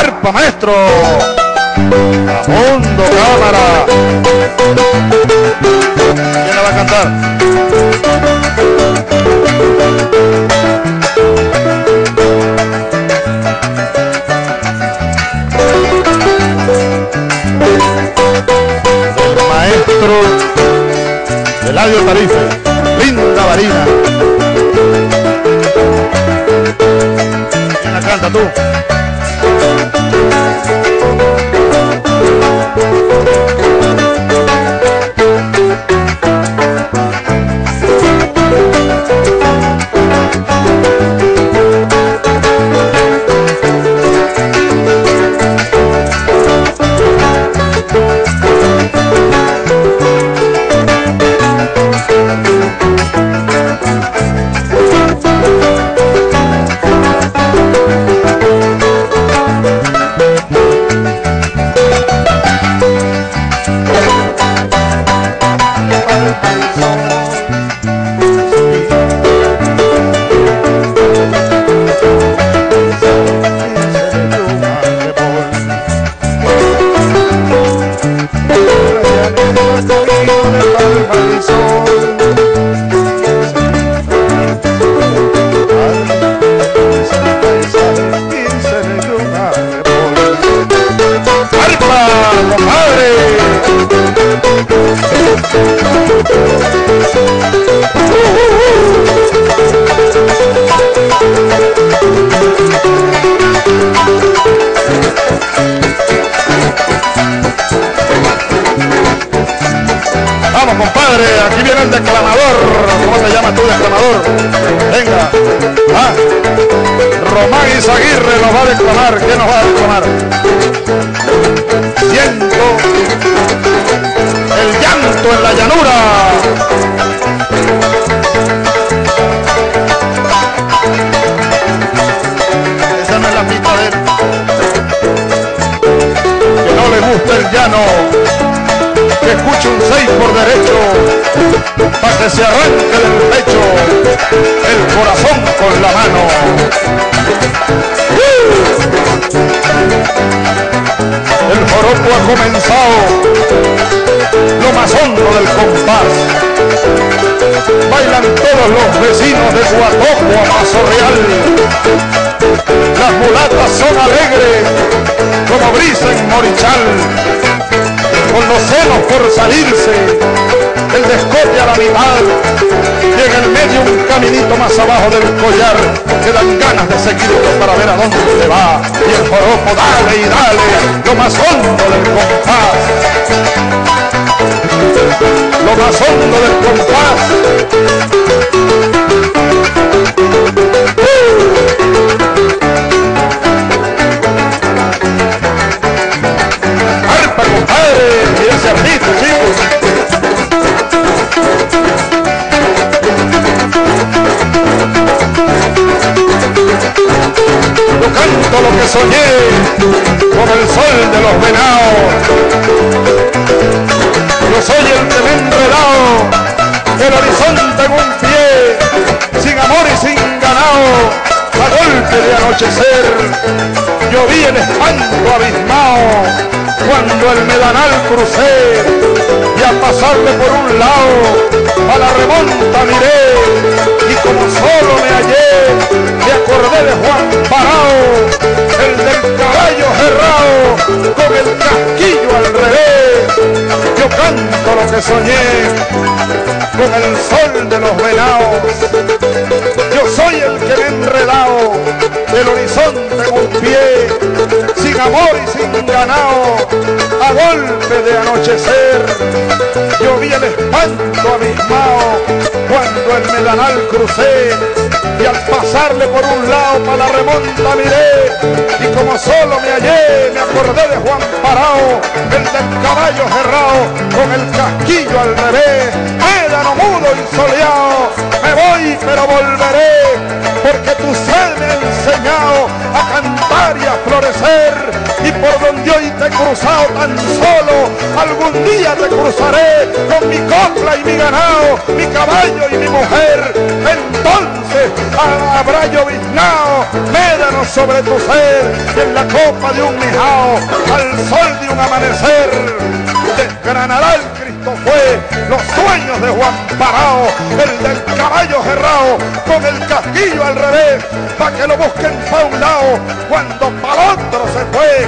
arpa, maestro. A fondo, cámara. ¿Quién la va a cantar? Del maestro Eladio Tarife, linda varina. ¿Quién la canta tú? Aquí viene el declamador. ¿Cómo te llamas tú, declamador? Venga. Ah. Román Izaguirre nos va a declamar. ¿Qué nos va a declamar? Siento el llanto en la llanura. Esa no es la pista de él. Que no le gusta el llano que escuche un 6 por derecho, para que se arranque del pecho el corazón con la mano. El joropo ha comenzado, lo más hondo del compás. Bailan todos los vecinos de Guatoco a Mazo Real. Las mulatas son alegres como brisa en Morichal con los senos por salirse, el descote a la mitad, y en el medio un caminito más abajo del collar, que dan ganas de seguirlo para ver a dónde se va, y el joropo dale y dale, lo más hondo del compás, lo más hondo del compás. Yo canto lo que soñé como el sol de los venados. Yo soy el que me he enredado, el horizonte en un pie, sin amor y sin ganado, a golpe de anochecer. Yo vi el espanto abismado cuando el medanal crucé y al pasarle por un lado a la remonta miré y como solo me hallé me acordé de Juan Parao el del caballo cerrado con el casquillo al revés. Yo canto lo que soñé con el sol de los venados. Yo soy el que me he enredado del horizonte un pie sin amor y sin ganado, a golpe de anochecer. Yo vi el espanto abismado cuando el medanal crucé y al pasarle por un lado para la remonta miré y como solo me hallé me acordé de Juan Parao, el del caballo cerrado con el casquillo al revés, médano mudo y soleado, me voy pero volveré tan solo algún día te cruzaré con mi copla y mi ganado mi caballo y mi mujer. Entonces ha- habrá lloviznado médano vino sobre tu ser en la copa de un mijao, al sol de un amanecer, desgranará el Cristo fue los sueños de Juan Parao, el del caballo cerrado con el casquillo al revés, para que lo busquen pa' un lado, cuando para otro se fue,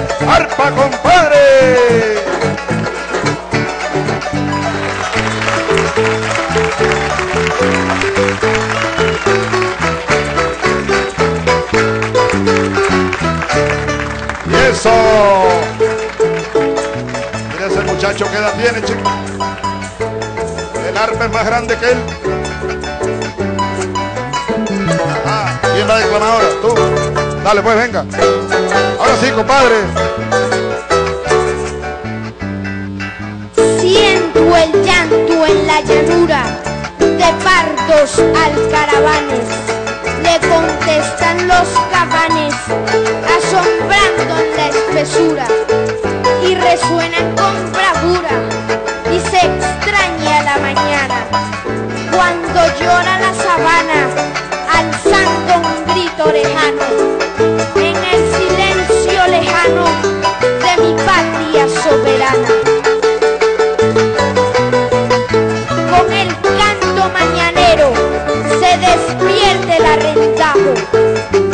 Dale, pues venga. Ahora sí, compadre. Siento el llanto en la llanura de pardos alcaravanes.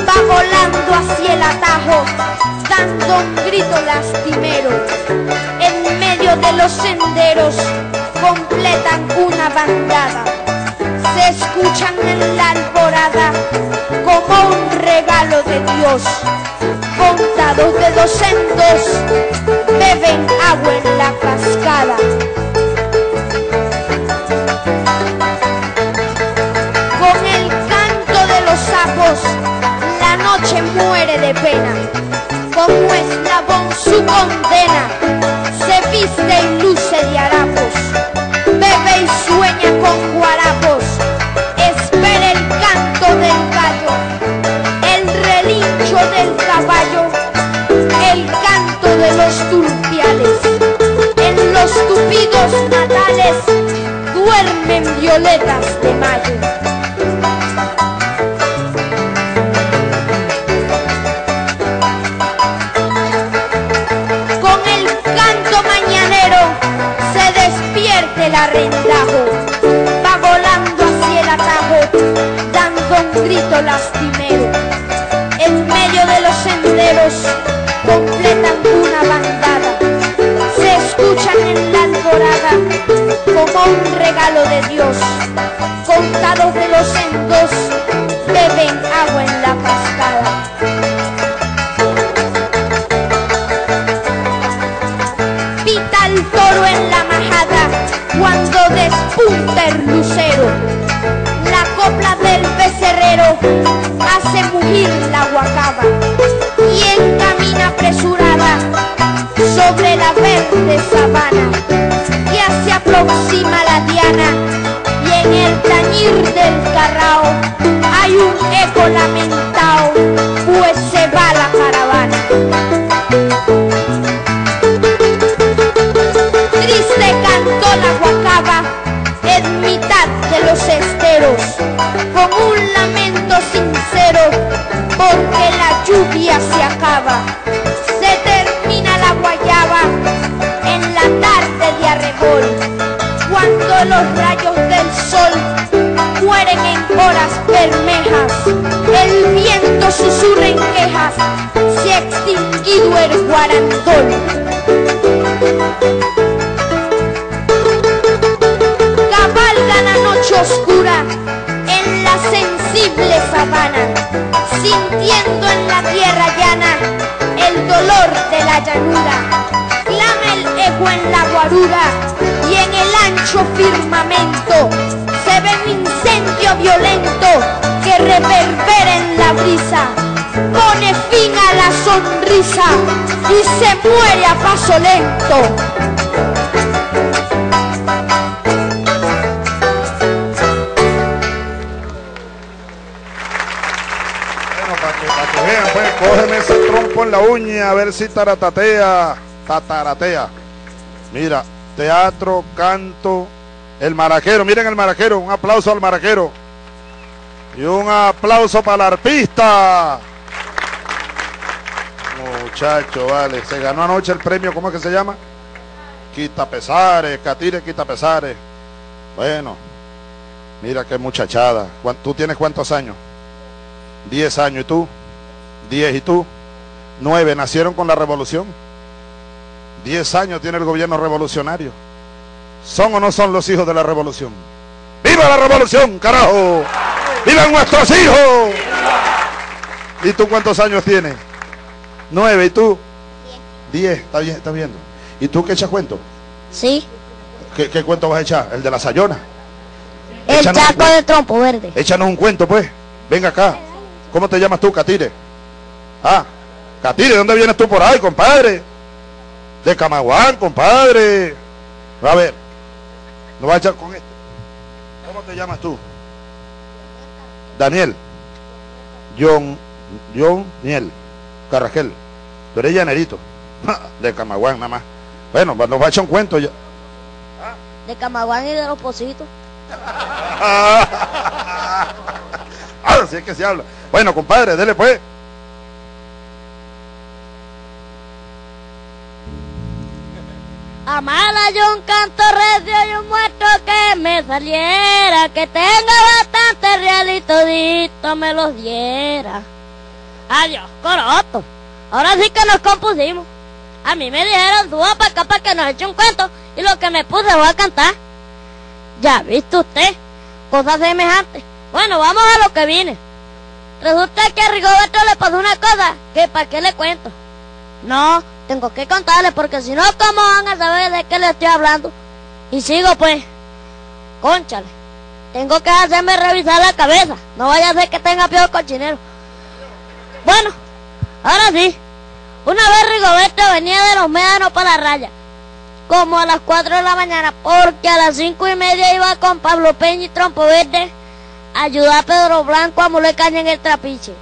Va volando hacia el atajo, dando un grito lastimero. En medio de los senderos completan una bandada, se escuchan en la alborada como un regalo de Dios. Contados de dos en dos, beben agua en la cascada. De pena. Como eslabón su condena, se viste y luce de harapos, bebe y sueña con guarapos, espera el canto del gallo, el relincho del caballo, el canto de los turpiales. En los tupidos natales duermen violetas arrendajo, va volando hacia el atajo, dando un grito lastimero. Hace mugir la guacaba. Quien camina apresurada sobre la verde sabana. Ya se aproxima la diana y en el tañir del carrao hay un eco lamentado, los rayos del sol mueren en horas bermejas, el viento susurra en quejas, se ha extinguido el guarandol. cabalga la noche oscura en la sensible sabana, sintiendo en la tierra llana el dolor de la llanura. Eco en la guarura y en el ancho firmamento se ve un incendio violento que reverbera en la brisa. Pone fin a la sonrisa y se muere a paso lento. Pues, cógeme ese trompo en la uña a ver si taratatea, tataratea. Mira, teatro, canto, el maraquero, miren el maraquero, un aplauso al maraquero. Y un aplauso para el arpista. muchacho, vale. Se ganó anoche el premio, ¿cómo es que se llama? Quita pesares, Catire quita pesares. Bueno, mira qué muchachada. ¿Tú tienes cuántos años? Diez años. ¿Y tú? Diez. ¿Y tú? Nueve. ¿Nacieron con la revolución? Diez años tiene el gobierno revolucionario. ¿Son o no son los hijos de la revolución? ¡Viva la revolución, carajo! ¡Vivan nuestros hijos! ¿Y tú cuántos años tienes? Nueve. ¿Y tú? Diez. Está bien, está viendo. ¿Y tú qué echas cuento? Sí. ¿Qué, cuento vas a echar? ¿El de la sayona? El chaco de trompo verde. Échanos un cuento, pues. Venga acá. ¿Cómo te llamas tú, Catire? Ah, Catire, ¿dónde vienes tú por ahí, compadre? De Camaguán, compadre. A ver, no vas a echar con este. ¿Cómo te llamas tú? Daniel. John, John Niel. Carragel. Tú eres llanerito. De Camaguán, nada más. Bueno, nos va a echar un cuento ya. De Camaguán y de los Positos. Ahora sí es que se habla. Bueno, compadre, dele pues. Yo un canto recio y un muerto que me saliera, que tenga bastante real y todito me los diera. Adiós, coroto. Ahora sí que nos compusimos. A mí me dijeron, suba para acá para que nos eche un cuento y lo que me puse voy a cantar. Ya visto usted, cosas semejantes. Bueno, vamos a lo que viene. Resulta que a Rigoberto le pasó una cosa que para qué le cuento. No, tengo que contarle porque si no, ¿cómo van a saber de qué le estoy hablando? Y sigo pues, conchale. Tengo que hacerme revisar la cabeza. No vaya a ser que tenga peor cochinero. Bueno, ahora sí. Una vez Rigoberto venía de los médanos para la raya como a las 4 de la mañana, porque a las 5 y media iba con Pablo Peña y Trompo Verde a ayudar a Pedro Blanco a moler caña en el trapiche.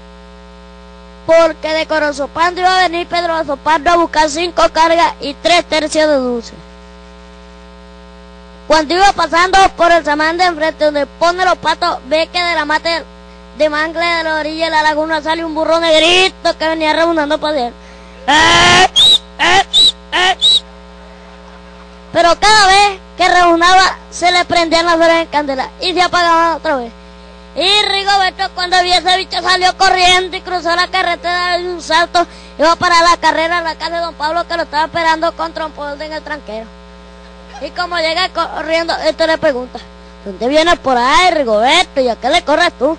Porque de Corozopando iba a venir Pedro Azopando a buscar 5 cargas y 3 tercios de dulce. Cuando iba pasando por el samán de enfrente donde pone los patos, ve que de la mata de mangle de la orilla de la laguna sale un burro negrito que venía rebundando para él. ¡Eh! ¡Eh! ¡Eh! Pero cada vez que rebunaba se le prendían las horas en candela y se apagaban otra vez. Y Rigoberto cuando vio ese bicho salió corriendo y cruzó la carretera de un salto. Iba para la carrera a la casa de don Pablo que lo estaba esperando con trompón en el tranquero. Y como llega corriendo, esto le pregunta, ¿dónde vienes por ahí, Rigoberto? ¿Y a qué le corres tú?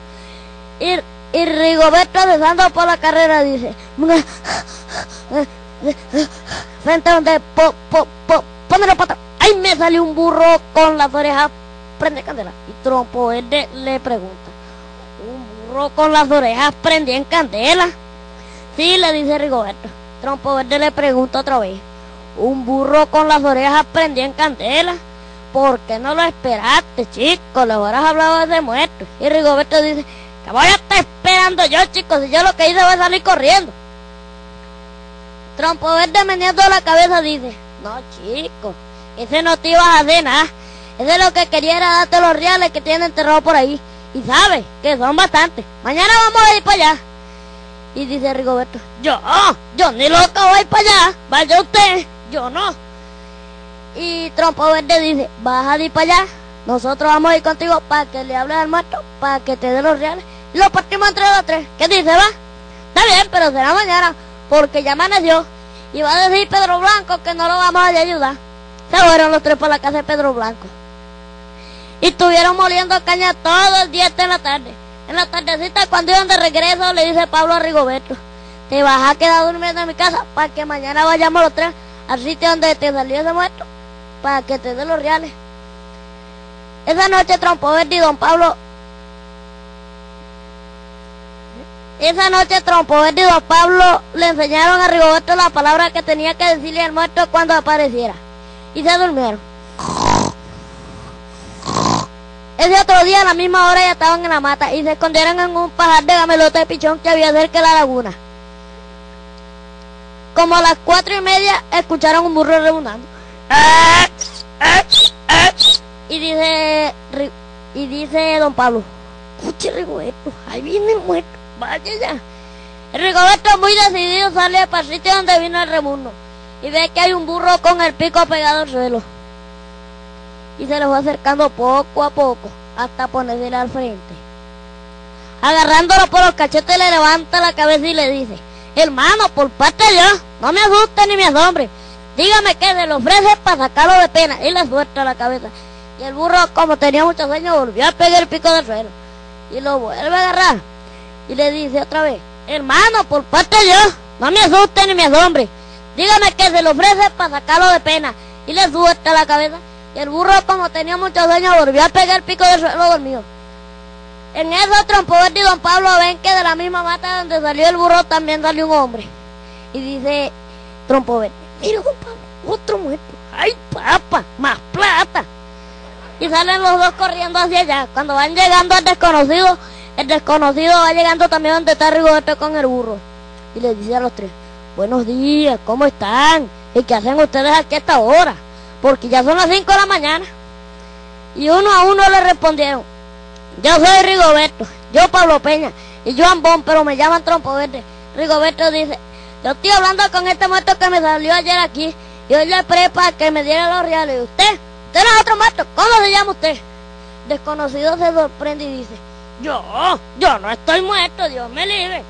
Y, y Rigoberto besando por la carrera dice, frente a donde po, po, po, la pata. ¡Ay, me salió un burro con las orejas! Prende candela. Y Trompo Verde le pregunta. ¿Un burro con las orejas prendía en candela? Sí, le dice Rigoberto. Trompo Verde le pregunta otra vez. ¿Un burro con las orejas prendía en candela? ¿Por qué no lo esperaste, chico? Le hubieras hablado de muerto. Y Rigoberto dice, que voy a estar esperando yo, chicos, si yo lo que hice va a salir corriendo. Trompo Verde meneando la cabeza dice, no, chico, ese no te ibas a hacer nada. Ese lo que quería era darte los reales que tiene enterrado por ahí. Y sabes que son bastantes. Mañana vamos a ir para allá. Y dice Rigoberto, yo, yo ni loco voy para allá. Vaya usted, yo no. Y Trompo Verde dice, vas a ir para allá. Nosotros vamos a ir contigo para que le hables al muerto, para que te dé los reales. Y lo partimos entre los tres. ¿Qué dice, va? Está bien, pero será mañana, porque ya amaneció. Y va a decir Pedro Blanco que no lo vamos a ayudar. Se fueron los tres por la casa de Pedro Blanco. Y estuvieron moliendo caña todo el día hasta la tarde. En la tardecita, cuando iban de regreso, le dice Pablo a Rigoberto, te vas a quedar durmiendo en mi casa para que mañana vayamos los tres al sitio donde te salió ese muerto, para que te dé los reales. Esa noche Trompo Verde y don Pablo Esa noche Trompo Verde y Don Pablo le enseñaron a Rigoberto la palabra que tenía que decirle al muerto cuando apareciera. Y se durmieron. Ese otro día a la misma hora ya estaban en la mata y se escondieron en un pajar de gamelote de pichón que había cerca de la laguna. Como a las cuatro y media escucharon un burro rebundando. Y dice, y dice don Pablo, escuche Rigoberto, ahí viene el muerto vaya ya. El Rigoberto muy decidido sale para el sitio donde vino el remundo y ve que hay un burro con el pico pegado al suelo. Y se lo va acercando poco a poco hasta ponerse al frente. Agarrándolo por los cachetes le levanta la cabeza y le dice, hermano, por parte de Dios, no me asuste ni me asombre. Dígame qué se le ofrece para sacarlo de pena. Y le suelta la cabeza. Y el burro, como tenía muchos sueño, volvió a pegar el pico del suelo. Y lo vuelve a agarrar. Y le dice otra vez, hermano, por parte de Dios, no me asuste ni me asombre. Dígame qué se le ofrece para sacarlo de pena. Y le suelta la cabeza. Y el burro, como tenía muchos sueño, volvió a pegar el pico del suelo dormido. En eso Trompo Verde y Don Pablo ven que de la misma mata donde salió el burro también salió un hombre. Y dice Trompo Verde, mira Don Pablo, otro muerto. ¡Ay, papa! ¡Más plata! Y salen los dos corriendo hacia allá. Cuando van llegando al desconocido, el desconocido va llegando también donde está Rigoberto con el burro. Y le dice a los tres, buenos días, ¿cómo están? ¿Y qué hacen ustedes aquí a esta hora? Porque ya son las 5 de la mañana. Y uno a uno le respondieron, yo soy Rigoberto, yo Pablo Peña y yo Ambón, pero me llaman Trompo Verde. Rigoberto dice, yo estoy hablando con este muerto que me salió ayer aquí y hoy le prepa que me diera los reales. ¿Y usted? ¿Usted no es otro muerto? ¿Cómo se llama usted? Desconocido se sorprende y dice, yo, yo no estoy muerto, Dios me libre.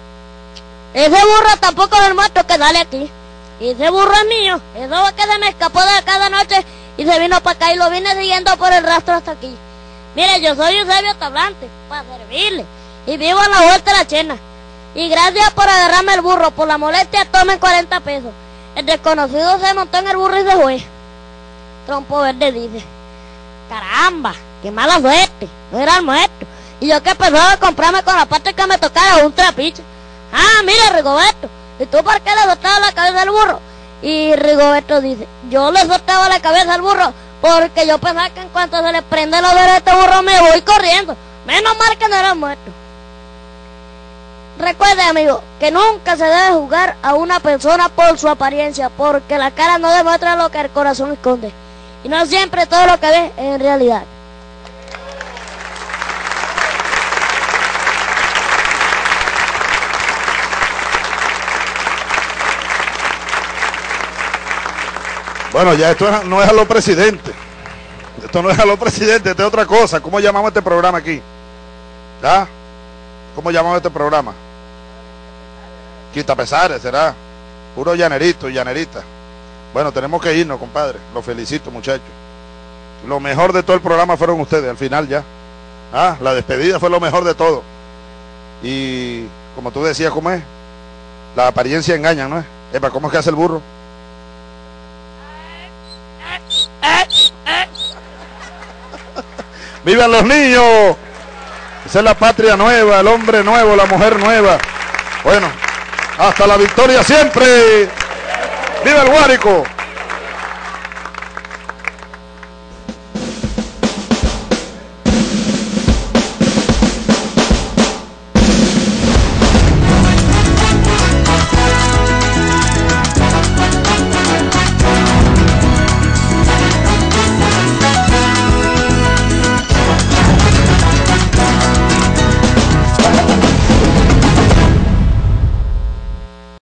Ese burro tampoco es el muerto que sale aquí. Y ese burro es mío. Eso que se me escapó de cada noche y se vino para acá y lo vine siguiendo por el rastro hasta aquí. Mire, yo soy Eusebio Tablante, para servirle. Y vivo a la vuelta de la chena. Y gracias por agarrarme el burro. Por la molestia, tomen 40 pesos. El desconocido se montó en el burro y se fue. Trompo Verde dice, caramba, qué mala suerte. No era el muerto. Y yo que pensaba comprarme con la parte que me tocaba un trapiche. Ah, mire, Rigoberto. ¿Y tú por qué le soltabas la cabeza al burro? Y Rigoberto dice, yo le soltaba la cabeza al burro porque yo pensaba que en cuanto se le prende los dedos a este burro me voy corriendo. Menos mal que no era muerto. Recuerde, amigo, que nunca se debe jugar a una persona por su apariencia, porque la cara no demuestra lo que el corazón esconde. Y no siempre todo lo que ve es en realidad. Bueno, ya esto no es a los presidentes. Esto no es a los presidentes, esto es otra cosa. ¿Cómo llamamos este programa aquí? ¿Ya? ¿Cómo llamamos este programa? Quita pesares, será. Puro llanerito y llanerita. Bueno, tenemos que irnos, compadre. Los felicito, muchachos. Lo mejor de todo el programa fueron ustedes, al final ya. Ah, la despedida fue lo mejor de todo. Y como tú decías, ¿cómo es? La apariencia engaña, ¿no es? Epa, ¿cómo es que hace el burro? ¡Vivan los niños! Esa es la patria nueva, el hombre nuevo, la mujer nueva. Bueno, hasta la victoria siempre. ¡Viva el Guárico!